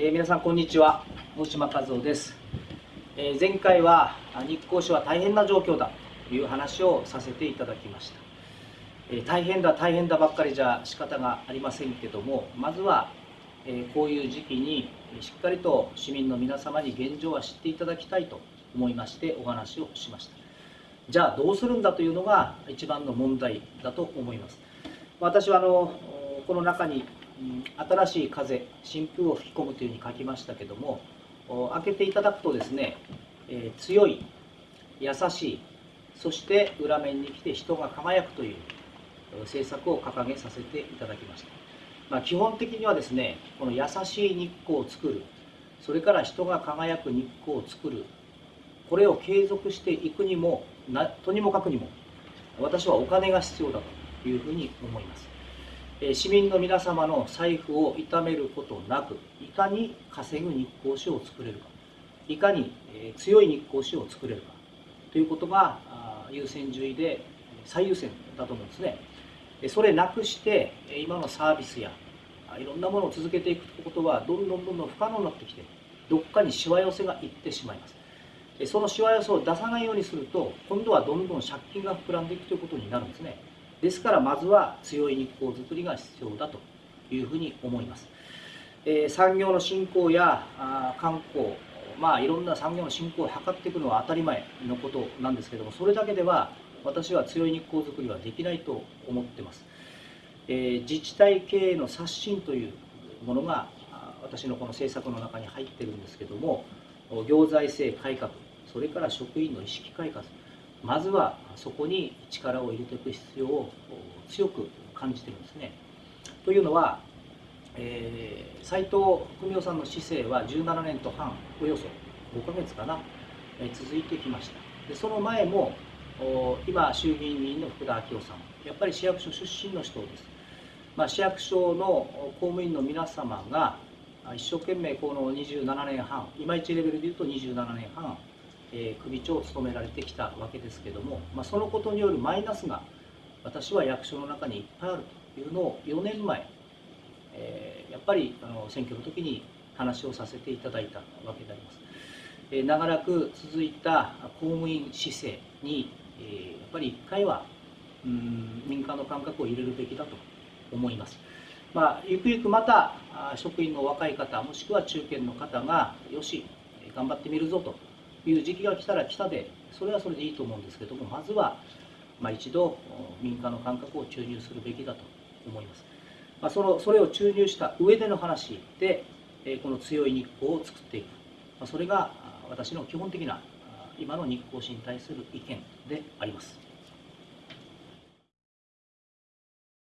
えー、皆さんこんにちは。大島和夫です、えー、前回は日光市は大変な状況だ。という話をさせていただきました、えー、大変だ大変だばっかりじゃ仕方がありませんけどもまずは、えこういう時期にしっかりと市民の皆様に現状は知っていただきたいと思いましてお話をしました。じゃあどうするんだというのが一番の問題だと思います。私はあのこの中に新しい風新風を吹き込むというふうに書きましたけども開けていただくとですね、えー、強い優しいそして裏面に来て人が輝くという政策を掲げさせていただきました、まあ、基本的にはですねこの優しい日光を作るそれから人が輝く日光を作るこれを継続していくにもとにもかくにも私はお金が必要だというふうに思います。市民の皆様の財布を痛めることなくいかに稼ぐ日光市を作れるかいかに強い日光市を作れるかということが優先順位で最優先だと思うんですね。それなくして今のサービスやいろんなものを続けていくことはどんどんどんどん不可能になってきてどっかにしわ寄せがいってしまいます。そのしわ寄せを出さないようにすると今度はどんどん借金が膨らんでいくということになるんですね。ですからまずは強い日光づくりが必要だというふうに思います。えー、産業の振興やあ観光、まあ、いろんな産業の振興を図っていくのは当たり前のことなんですけどもそれだけでは私は強い日光づくりはできないと思ってます。えー、自治体経営の刷新というものが私のこの政策の中に入ってるんですけども行財政改革それから職員の意識改革まずはそこに力を入れていく必要を強く感じてるんですね。というのは、えー、斉藤文雄さんの市政は17年と半およそ5ヶ月かな、えー、続いてきましたでその前も今衆議院議員の福田昭夫さんやっぱり市役所出身の人です、まあ、市役所の公務員の皆様が一生懸命この27年半今一レベルでいうと27年半えー、首長を務められてきたわけですけども、まあ、そのことによるマイナスが私は役所の中にいっぱいあるというのを4年前、えー、やっぱりあの選挙の時に話をさせていただいたわけであります。えー、長らく続いた公務員姿勢に、えー、やっぱり1回はうん民間の感覚を入れるべきだと思います。まあ、ゆくゆくまた職員の若い方もしくは中堅の方がよし頑張ってみるぞという時期が来たら来たでそれはそれでいいと思うんですけどもまずは、まあ、一度民間の感覚を注入するべきだと思います、まあ、そのそれを注入した上での話でこの強い日光を作っていく、まあ、それが私の基本的な今の日光市に対する意見であります。